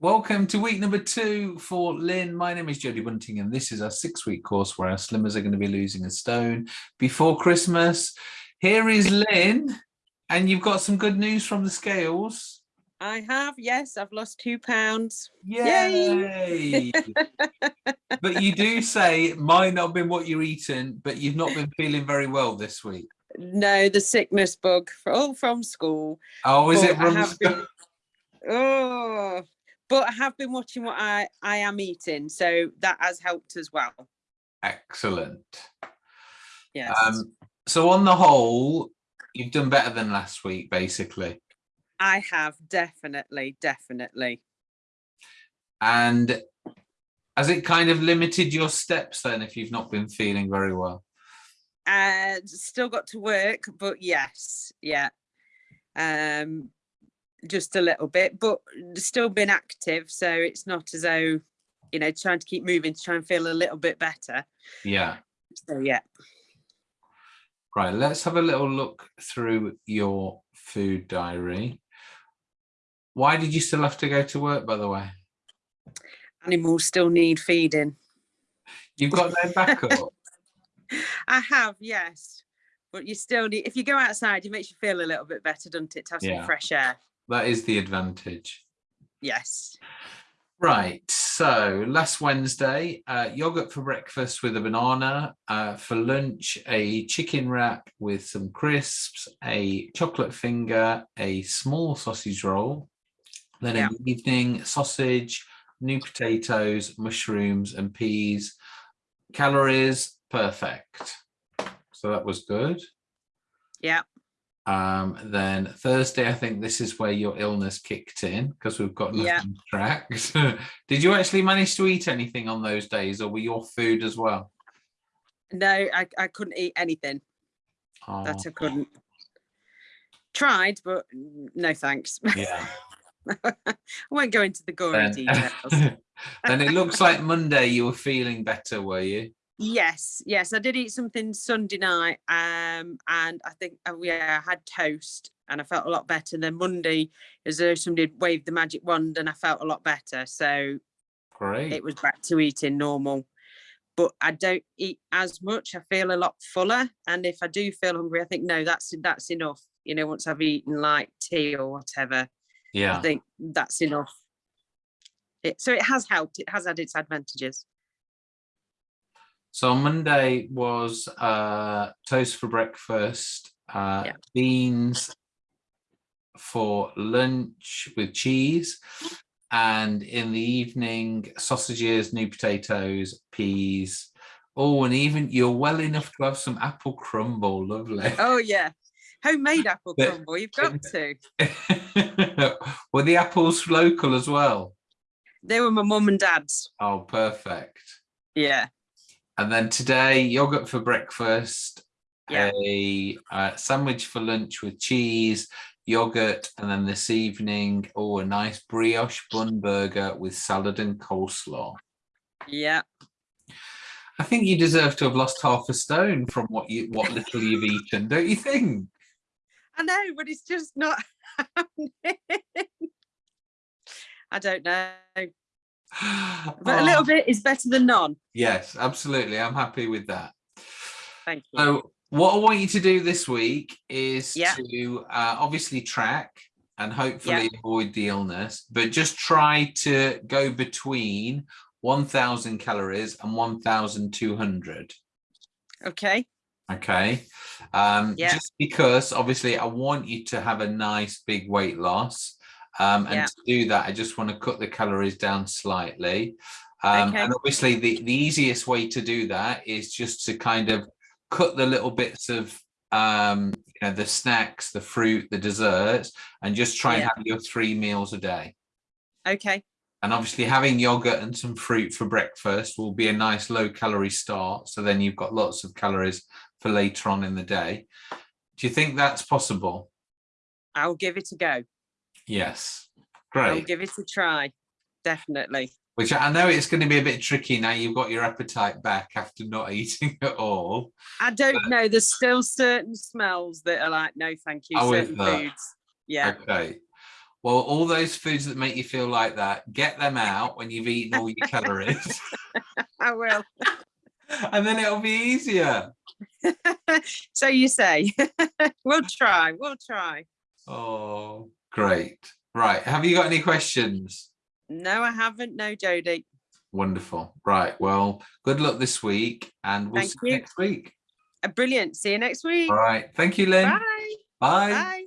Welcome to week number two for Lynn. My name is Jodie Bunting and this is our six week course where our slimmers are going to be losing a stone before Christmas. Here is Lynn and you've got some good news from the scales. I have, yes, I've lost two pounds. Yay! but you do say it might not have been what you're eating, but you've not been feeling very well this week. No, the sickness bug, all from school. Oh, is But it from have been- Oh, but I have been watching what I, I am eating, so that has helped as well. Excellent. Yes. Um, so on the whole, you've done better than last week, basically. I have definitely, definitely. And has it kind of limited your steps then if you've not been feeling very well? Uh, still got to work, but yes, yeah. Um, just a little bit, but still been active. So it's not as though, you know, trying to keep moving to try and feel a little bit better. Yeah. So yeah. Right, let's have a little look through your food diary. Why did you still have to go to work, by the way? Animals still need feeding. You've got no backup. I have, yes. But you still need, if you go outside, it makes you feel a little bit better, doesn't it? To have some Yeah. fresh air. That is the advantage. Yes. Right, so last Wednesday, uh, yogurt for breakfast with a banana. Uh, for lunch, a chicken wrap with some crisps, a chocolate finger, a small sausage roll. Then in the evening, sausage, new potatoes, mushrooms and peas. Calories, perfect. So that was good. Yeah. Um, then Thursday, I think this is where your illness kicked in because we've got Yeah. nothing tracked. Did you actually manage to eat anything on those days or were your food as well? No, I, I couldn't eat anything. Oh, That I couldn't. Tried, but no thanks. yeah. I won't go into the gory Then, details. then it looks like Monday you were feeling better, were you? Yes, yes, I did eat something Sunday night, um, and I think oh, yeah, I had toast, and I felt a lot better. Then Monday, as though somebody waved the magic wand, and I felt a lot better. So Great. it was back to eating normal. But I don't eat as much. I feel a lot fuller, and if I do feel hungry, I think no, that's that's enough. You know, once I've eaten like tea or whatever, yeah, I think that's enough. It, so it has helped. It has had its advantages. So on Monday was uh, toast for breakfast, uh, Yeah. beans for lunch with cheese, and in the evening, sausages, new potatoes, peas. Oh, and even you're well enough to have some apple crumble. Lovely. Oh yeah, homemade apple But- crumble. You've got to. Were the apples local as well? They were my mum and dad's. Oh, perfect. Yeah. And then today, yogurt for breakfast, Yeah. a uh, sandwich for lunch with cheese, yogurt, and then this evening, oh, a nice brioche bun burger with salad and coleslaw. Yeah. I think you deserve to have lost half a stone from what you what little you've eaten, don't you think? I know, but it's just not happening. I don't know. But a little Oh, bit is better than none. Yes, absolutely. I'm happy with that. Thank you. So what I want you to do this week is Yeah. to uh, obviously track and hopefully avoid the illness, but just try to go between 1000 calories and 1200. Okay. Okay. Um, Yeah. Just because obviously I want you to have a nice big weight loss. Um, and Yeah. to do that, I just want to cut the calories down slightly. Um, Okay. And obviously the, the easiest way to do that is just to kind of cut the little bits of um, you know, the snacks, the fruit, the desserts, and just try and have your three meals a day. Okay. And obviously having yogurt and some fruit for breakfast will be a nice low calorie start. So then you've got lots of calories for later on in the day. Do you think that's possible? I'll give it a go. Yes. I'll Great. give it a try. Definitely. Which I know it's going to be a bit tricky now you've got your appetite back after not eating at all. I don't know. There's still certain smells that are like, no, thank you. Oh, certain foods. Yeah. Okay. Well, all those foods that make you feel like that, get them out when you've eaten all your calories, I will. and then it'll be easier. so you say. we'll try. We'll try. Oh, great. Right. Have you got any questions? No, I haven't. No, Jodie. Wonderful. Right. Well, good luck this week and we'll Thank see you you. next week. Uh, brilliant. See you next week. All right. Thank you, Lynn. Bye. Bye. Bye.